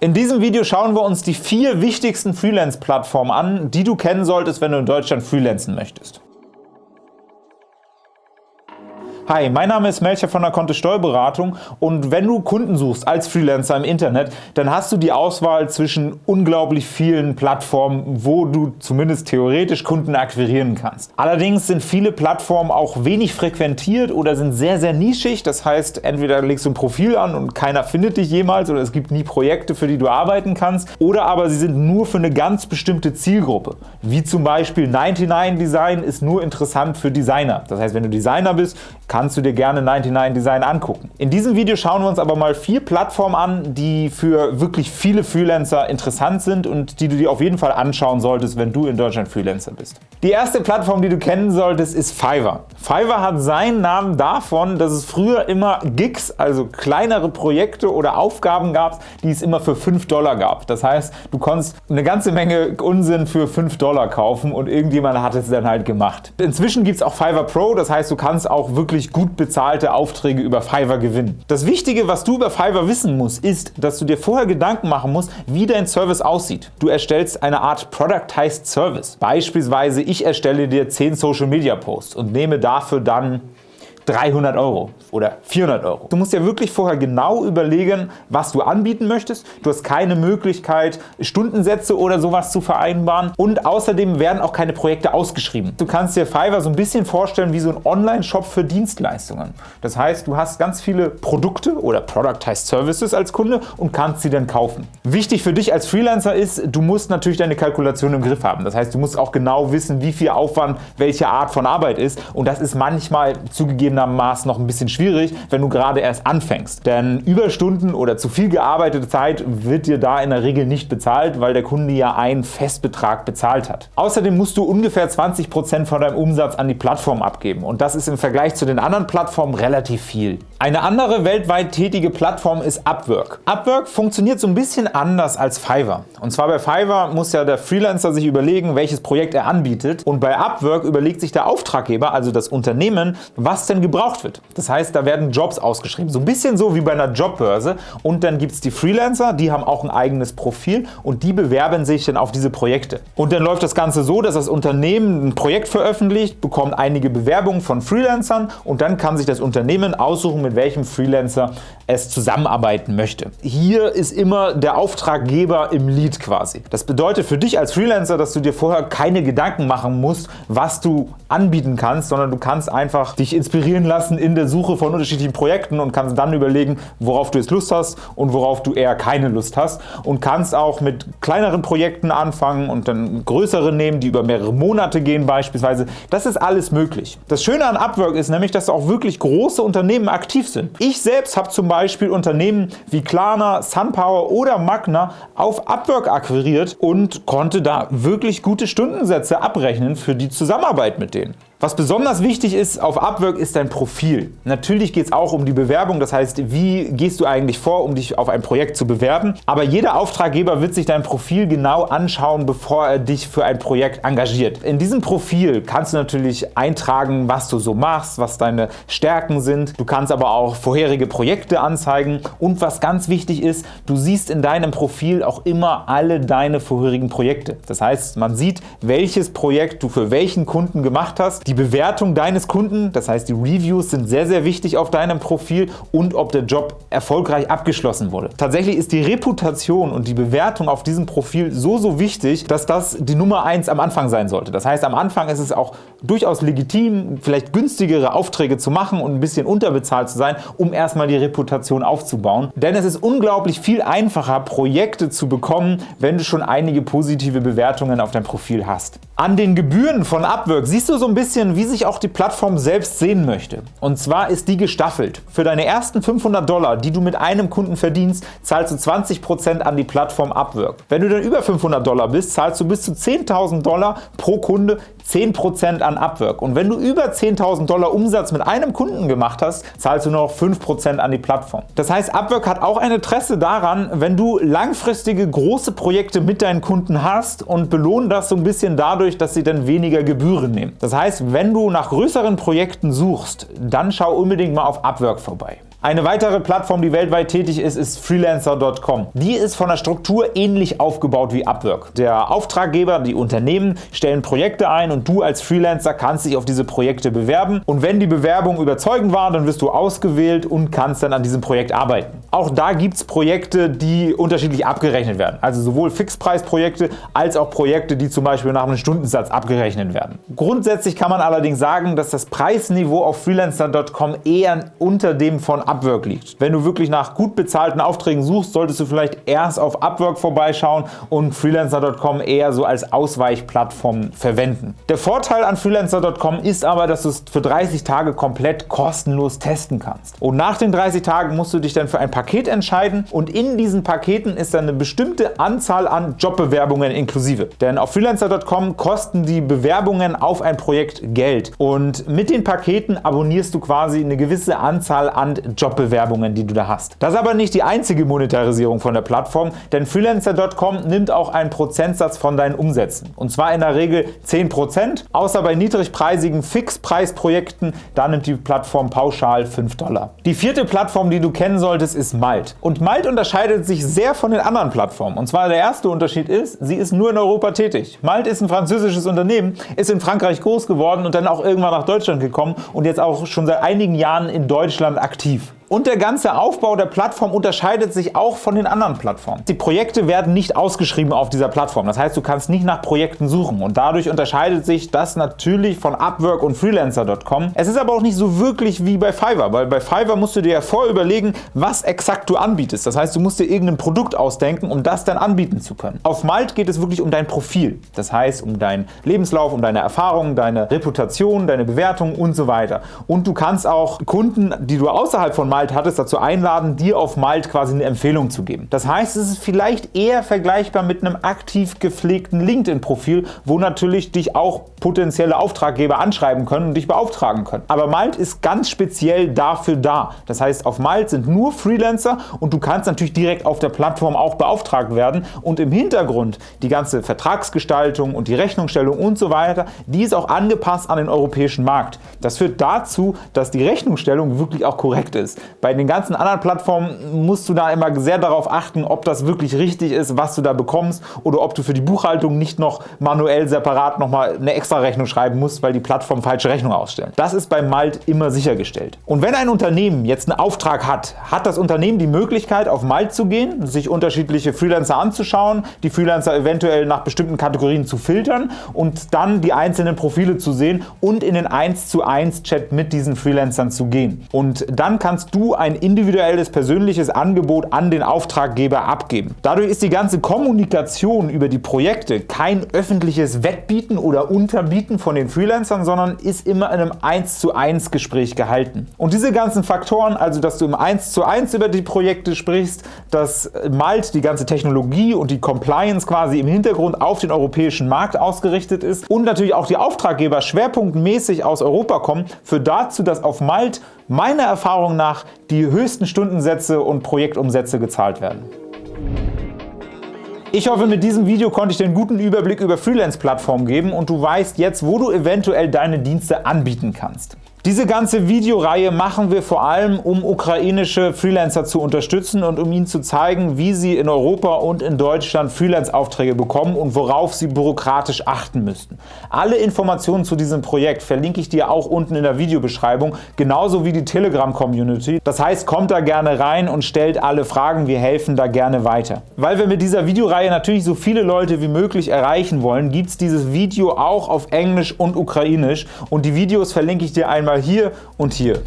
In diesem Video schauen wir uns die vier wichtigsten Freelance-Plattformen an, die du kennen solltest, wenn du in Deutschland freelancen möchtest. Hi, mein Name ist Melcher von der Kontist Steuerberatung und wenn du Kunden suchst als Freelancer im Internet, dann hast du die Auswahl zwischen unglaublich vielen Plattformen, wo du zumindest theoretisch Kunden akquirieren kannst. Allerdings sind viele Plattformen auch wenig frequentiert oder sind sehr, sehr nischig. Das heißt, entweder legst du ein Profil an und keiner findet dich jemals oder es gibt nie Projekte, für die du arbeiten kannst, oder aber sie sind nur für eine ganz bestimmte Zielgruppe, wie zum Beispiel 99 Design ist nur interessant für Designer. Das heißt, wenn du Designer bist, kannst du dir gerne 99 Design angucken. In diesem Video schauen wir uns aber mal vier Plattformen an, die für wirklich viele Freelancer interessant sind und die du dir auf jeden Fall anschauen solltest, wenn du in Deutschland Freelancer bist. Die erste Plattform, die du kennen solltest, ist Fiverr. Fiverr hat seinen Namen davon, dass es früher immer Gigs, also kleinere Projekte oder Aufgaben gab, die es immer für 5 Dollar gab. Das heißt, du konntest eine ganze Menge Unsinn für 5 Dollar kaufen und irgendjemand hat es dann halt gemacht. Inzwischen gibt es auch Fiverr Pro, das heißt, du kannst auch wirklich gut bezahlte Aufträge über Fiverr gewinnen. Das Wichtige, was du über Fiverr wissen musst, ist, dass du dir vorher Gedanken machen musst, wie dein Service aussieht. Du erstellst eine Art Productized Service. Beispielsweise, ich erstelle dir 10 Social Media Posts und nehme dafür dann 300 Euro oder 400 Euro. Du musst dir wirklich vorher genau überlegen, was du anbieten möchtest. Du hast keine Möglichkeit, Stundensätze oder sowas zu vereinbaren und außerdem werden auch keine Projekte ausgeschrieben. Du kannst dir Fiverr so ein bisschen vorstellen wie so ein Online-Shop für Dienstleistungen. Das heißt, du hast ganz viele Produkte oder Productized Services als Kunde und kannst sie dann kaufen. Wichtig für dich als Freelancer ist, du musst natürlich deine Kalkulation im Griff haben. Das heißt, du musst auch genau wissen, wie viel Aufwand welche Art von Arbeit ist und das ist manchmal zugegebenermaßen noch ein bisschen schwierig, wenn du gerade erst anfängst. Denn Überstunden oder zu viel gearbeitete Zeit wird dir da in der Regel nicht bezahlt, weil der Kunde ja einen Festbetrag bezahlt hat. Außerdem musst du ungefähr 20% von deinem Umsatz an die Plattform abgeben und das ist im Vergleich zu den anderen Plattformen relativ viel. Eine andere weltweit tätige Plattform ist Upwork. Upwork funktioniert so ein bisschen anders als Fiverr. Und zwar bei Fiverr muss ja der Freelancer sich überlegen, welches Projekt er anbietet und bei Upwork überlegt sich der Auftraggeber, also das Unternehmen, was denn gebraucht wird. Das heißt, da werden Jobs ausgeschrieben, so ein bisschen so wie bei einer Jobbörse und dann gibt es die Freelancer, die haben auch ein eigenes Profil und die bewerben sich dann auf diese Projekte. Und dann läuft das Ganze so, dass das Unternehmen ein Projekt veröffentlicht, bekommt einige Bewerbungen von Freelancern und dann kann sich das Unternehmen aussuchen, mit welchem Freelancer es zusammenarbeiten möchte. Hier ist immer der Auftraggeber im Lead quasi. Das bedeutet für dich als Freelancer, dass du dir vorher keine Gedanken machen musst, was du anbieten kannst, sondern du kannst einfach dich inspirieren lassen in der Suche von unterschiedlichen Projekten und kannst dann überlegen, worauf du jetzt Lust hast und worauf du eher keine Lust hast und kannst auch mit kleineren Projekten anfangen und dann größere nehmen, die über mehrere Monate gehen beispielsweise. Das ist alles möglich. Das Schöne an Upwork ist nämlich, dass auch wirklich große Unternehmen aktiv sind. Ich selbst habe zum Beispiel Unternehmen wie Klarna, SunPower oder Magna auf Upwork akquiriert und konnte da wirklich gute Stundensätze abrechnen für die Zusammenarbeit mit denen. Was besonders wichtig ist auf Upwork ist dein Profil. Natürlich geht es auch um die Bewerbung, das heißt, wie gehst du eigentlich vor, um dich auf ein Projekt zu bewerben. Aber jeder Auftraggeber wird sich dein Profil genau anschauen, bevor er dich für ein Projekt engagiert. In diesem Profil kannst du natürlich eintragen, was du so machst, was deine Stärken sind. Du kannst aber auch vorherige Projekte anzeigen und was ganz wichtig ist, du siehst in deinem Profil auch immer alle deine vorherigen Projekte. Das heißt, man sieht, welches Projekt du für welchen Kunden gemacht hast, die Bewertung deines Kunden, das heißt die Reviews sind sehr, sehr wichtig auf deinem Profil und ob der Job erfolgreich abgeschlossen wurde. Tatsächlich ist die Reputation und die Bewertung auf diesem Profil so, so wichtig, dass das die Nummer 1 am Anfang sein sollte. Das heißt, am Anfang ist es auch durchaus legitim, vielleicht günstigere Aufträge zu machen und ein bisschen unterbezahlt zu sein, um erstmal die Reputation aufzubauen. Denn es ist unglaublich viel einfacher, Projekte zu bekommen, wenn du schon einige positive Bewertungen auf deinem Profil hast. An den Gebühren von Upwork siehst du so ein bisschen bisschen, wie sich auch die Plattform selbst sehen möchte. Und zwar ist die gestaffelt. Für deine ersten 500 Dollar, die du mit einem Kunden verdienst, zahlst du 20% an die Plattform Upwork. Wenn du dann über 500 Dollar bist, zahlst du bis zu 10.000 Dollar pro Kunde 10% an Upwork. Und wenn du über 10.000 Dollar Umsatz mit einem Kunden gemacht hast, zahlst du nur noch 5% an die Plattform. Das heißt, Upwork hat auch ein Interesse daran, wenn du langfristige große Projekte mit deinen Kunden hast und belohnen das so ein bisschen dadurch, dass sie dann weniger Gebühren nehmen. Das heißt, wenn du nach größeren Projekten suchst, dann schau unbedingt mal auf Upwork vorbei. Eine weitere Plattform, die weltweit tätig ist, ist Freelancer.com. Die ist von der Struktur ähnlich aufgebaut wie Upwork. Der Auftraggeber, die Unternehmen stellen Projekte ein und du als Freelancer kannst dich auf diese Projekte bewerben und wenn die Bewerbung überzeugend war, dann wirst du ausgewählt und kannst dann an diesem Projekt arbeiten. Auch da gibt es Projekte, die unterschiedlich abgerechnet werden, also sowohl Fixpreisprojekte als auch Projekte, die zum Beispiel nach einem Stundensatz abgerechnet werden. Grundsätzlich kann man allerdings sagen, dass das Preisniveau auf Freelancer.com eher unter dem von Upwork liegt. Wenn du wirklich nach gut bezahlten Aufträgen suchst, solltest du vielleicht erst auf Upwork vorbeischauen und Freelancer.com eher so als Ausweichplattform verwenden. Der Vorteil an Freelancer.com ist aber, dass du es für 30 Tage komplett kostenlos testen kannst. Und nach den 30 Tagen musst du dich dann für ein Paket entscheiden und in diesen Paketen ist dann eine bestimmte Anzahl an Jobbewerbungen inklusive. Denn auf Freelancer.com kosten die Bewerbungen auf ein Projekt Geld und mit den Paketen abonnierst du quasi eine gewisse Anzahl an Jobbewerbungen, die du da hast. Das ist aber nicht die einzige Monetarisierung von der Plattform, denn Freelancer.com nimmt auch einen Prozentsatz von deinen Umsätzen. Und zwar in der Regel 10%, außer bei niedrigpreisigen Fixpreisprojekten, da nimmt die Plattform pauschal 5 Dollar. Die vierte Plattform, die du kennen solltest, ist Malt. Und Malt unterscheidet sich sehr von den anderen Plattformen. Und zwar der erste Unterschied ist, sie ist nur in Europa tätig. Malt ist ein französisches Unternehmen, ist in Frankreich groß geworden und dann auch irgendwann nach Deutschland gekommen und jetzt auch schon seit einigen Jahren in Deutschland aktiv. love Und der ganze Aufbau der Plattform unterscheidet sich auch von den anderen Plattformen. Die Projekte werden nicht ausgeschrieben auf dieser Plattform. Das heißt, du kannst nicht nach Projekten suchen und dadurch unterscheidet sich das natürlich von Upwork und Freelancer.com. Es ist aber auch nicht so wirklich wie bei Fiverr, weil bei Fiverr musst du dir ja vorüberlegen, was exakt du anbietest. Das heißt, du musst dir irgendein Produkt ausdenken, um das dann anbieten zu können. Auf Malt geht es wirklich um dein Profil. Das heißt, um deinen Lebenslauf, um deine Erfahrungen, deine Reputation, deine Bewertung und so weiter. Und du kannst auch Kunden, die du außerhalb von Malt Malt hattest, dazu einladen, dir auf Malt quasi eine Empfehlung zu geben. Das heißt, es ist vielleicht eher vergleichbar mit einem aktiv gepflegten LinkedIn-Profil, wo natürlich dich auch potenzielle Auftraggeber anschreiben können und dich beauftragen können. Aber Malt ist ganz speziell dafür da. Das heißt, auf Malt sind nur Freelancer und du kannst natürlich direkt auf der Plattform auch beauftragt werden und im Hintergrund die ganze Vertragsgestaltung und die Rechnungsstellung und so weiter, die ist auch angepasst an den europäischen Markt. Das führt dazu, dass die Rechnungsstellung wirklich auch korrekt ist. Bei den ganzen anderen Plattformen musst du da immer sehr darauf achten, ob das wirklich richtig ist, was du da bekommst oder ob du für die Buchhaltung nicht noch manuell separat nochmal eine extra Rechnung schreiben musst, weil die Plattform falsche Rechnung ausstellen. Das ist bei Malt immer sichergestellt. Und wenn ein Unternehmen jetzt einen Auftrag hat, hat das Unternehmen die Möglichkeit auf Malt zu gehen, sich unterschiedliche Freelancer anzuschauen, die Freelancer eventuell nach bestimmten Kategorien zu filtern und dann die einzelnen Profile zu sehen und in den 1 zu 1 Chat mit diesen Freelancern zu gehen. Und dann kannst du du ein individuelles persönliches Angebot an den Auftraggeber abgeben. Dadurch ist die ganze Kommunikation über die Projekte kein öffentliches Wettbieten oder Unterbieten von den Freelancern, sondern ist immer in einem 1 zu 1 Gespräch gehalten. Und diese ganzen Faktoren, also dass du im 1 zu 1 über die Projekte sprichst, dass Malt die ganze Technologie und die Compliance quasi im Hintergrund auf den europäischen Markt ausgerichtet ist und natürlich auch die Auftraggeber schwerpunktmäßig aus Europa kommen, führt dazu, dass auf Malt meiner Erfahrung nach die höchsten Stundensätze und Projektumsätze gezahlt werden. Ich hoffe, mit diesem Video konnte ich dir einen guten Überblick über Freelance-Plattformen geben und du weißt jetzt, wo du eventuell deine Dienste anbieten kannst. Diese ganze Videoreihe machen wir vor allem, um ukrainische Freelancer zu unterstützen und um ihnen zu zeigen, wie sie in Europa und in Deutschland Freelance-Aufträge bekommen und worauf sie bürokratisch achten müssten. Alle Informationen zu diesem Projekt verlinke ich dir auch unten in der Videobeschreibung, genauso wie die Telegram-Community. Das heißt, kommt da gerne rein und stellt alle Fragen, wir helfen da gerne weiter. Weil wir mit dieser Videoreihe natürlich so viele Leute wie möglich erreichen wollen, gibt es dieses Video auch auf Englisch und Ukrainisch und die Videos verlinke ich dir einmal hier und hier.